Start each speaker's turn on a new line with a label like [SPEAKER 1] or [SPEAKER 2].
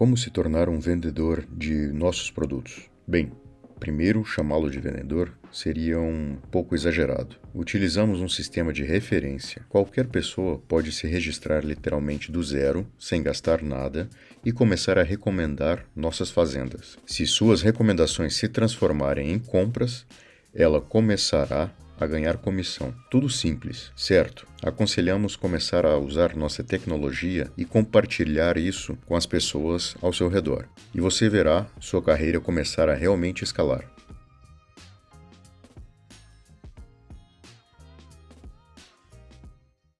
[SPEAKER 1] Como se tornar um vendedor de nossos produtos? Bem, primeiro chamá-lo de vendedor seria um pouco exagerado. Utilizamos um sistema de referência. Qualquer pessoa pode se registrar literalmente do zero, sem gastar nada, e começar a recomendar nossas fazendas. Se suas recomendações se transformarem em compras, ela começará a ganhar comissão. Tudo simples, certo? Aconselhamos começar a usar nossa tecnologia e compartilhar isso com as pessoas ao seu redor. E você verá sua carreira começar a realmente escalar.